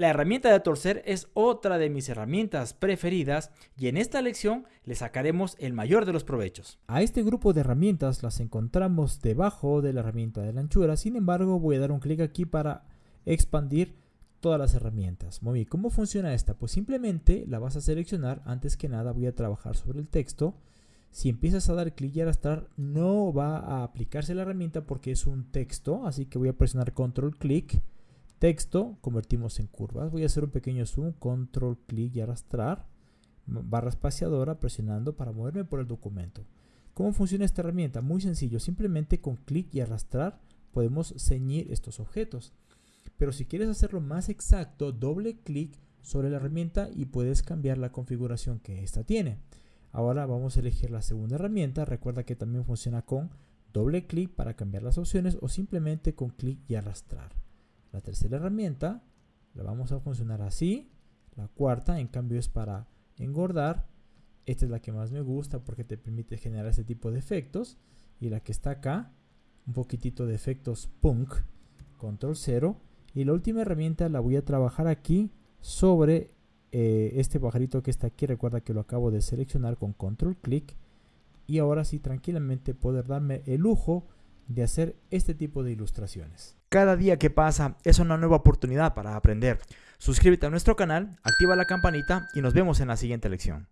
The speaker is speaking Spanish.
La herramienta de torcer es otra de mis herramientas preferidas y en esta lección le sacaremos el mayor de los provechos. A este grupo de herramientas las encontramos debajo de la herramienta de la anchura, sin embargo voy a dar un clic aquí para expandir todas las herramientas. Muy bien, ¿cómo funciona esta? Pues simplemente la vas a seleccionar, antes que nada voy a trabajar sobre el texto. Si empiezas a dar clic y arrastrar, no va a aplicarse la herramienta porque es un texto, así que voy a presionar control clic Texto, convertimos en curvas. Voy a hacer un pequeño zoom, control, clic y arrastrar. Barra espaciadora presionando para moverme por el documento. ¿Cómo funciona esta herramienta? Muy sencillo, simplemente con clic y arrastrar podemos ceñir estos objetos. Pero si quieres hacerlo más exacto, doble clic sobre la herramienta y puedes cambiar la configuración que esta tiene. Ahora vamos a elegir la segunda herramienta. Recuerda que también funciona con doble clic para cambiar las opciones o simplemente con clic y arrastrar. La tercera herramienta la vamos a funcionar así. La cuarta, en cambio, es para engordar. Esta es la que más me gusta porque te permite generar este tipo de efectos. Y la que está acá, un poquitito de efectos punk, control 0. Y la última herramienta la voy a trabajar aquí sobre eh, este pajarito que está aquí. Recuerda que lo acabo de seleccionar con control clic. Y ahora sí, tranquilamente poder darme el lujo de hacer este tipo de ilustraciones. Cada día que pasa es una nueva oportunidad para aprender. Suscríbete a nuestro canal, activa la campanita y nos vemos en la siguiente lección.